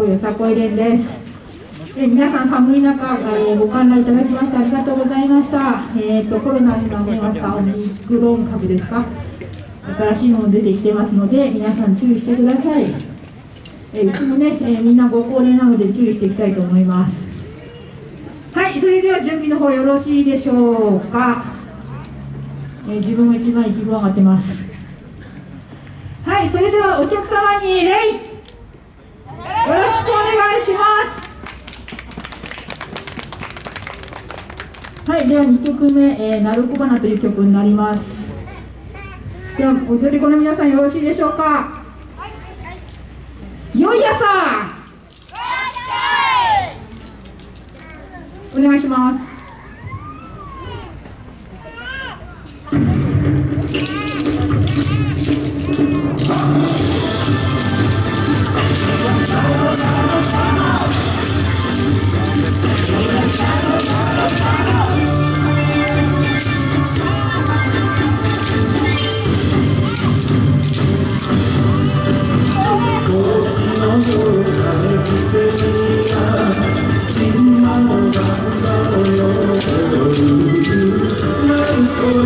よさこい連です。え皆さん寒い中、えーご観覧いただきましてありがとうございました。えっ、とコロナにまみわったオミクロン株ですか。新しいもの出てきてますので皆さん注意してください。えーうちもね、えーみんなご高齢なので注意していきたいと思います。はい、それでは準備の方よろしいでしょうか。えー自分も一番意気分上がってます。はい、それではお客様に礼。よろしくお願いします。はい、では2曲目、えー、なるこばなという曲になります。では踊り子の皆さんよろしいでしょうか。よい朝。お願いします。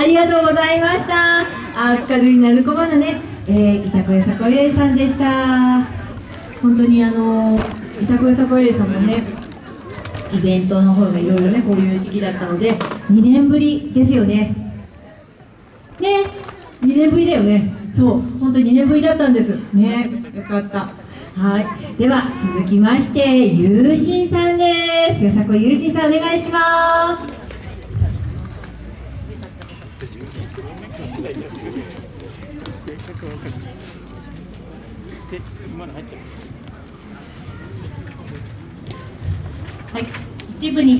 ありがとうございました。明るいなるこばのね、えー、板越さこれさんでした。本当にあの板越さこれさんもねイベントの方がいろいろねこういう時期だったので2年ぶりですよね。ね。2年ぶりだよね。そう。本当に2年ぶりだったんです。ね。よかった。はい。では続きましてゆうしんさんです。よさこゆうしんさんお願いします。はい、一部に